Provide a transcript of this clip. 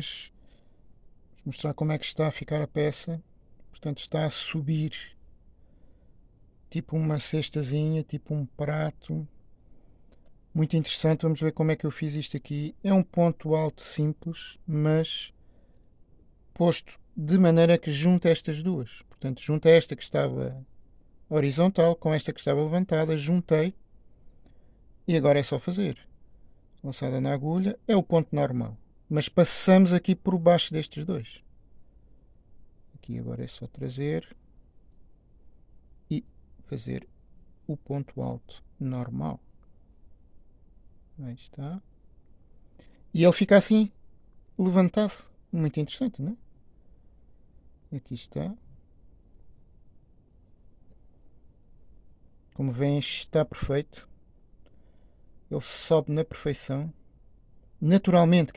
Vou mostrar como é que está a ficar a peça. Portanto, está a subir tipo uma cestazinha, tipo um prato. Muito interessante, vamos ver como é que eu fiz isto aqui. É um ponto alto simples, mas posto de maneira que junta estas duas. Portanto, junta esta que estava horizontal com esta que estava levantada, juntei e agora é só fazer. Lançada na agulha é o ponto normal, mas passamos aqui por baixo destes dois. Aqui agora é só trazer e fazer o ponto alto normal. Aí está. E ele fica assim, levantado. Muito interessante, não é? Aqui está. Como veem, está perfeito. Ele sobe na perfeição. Naturalmente,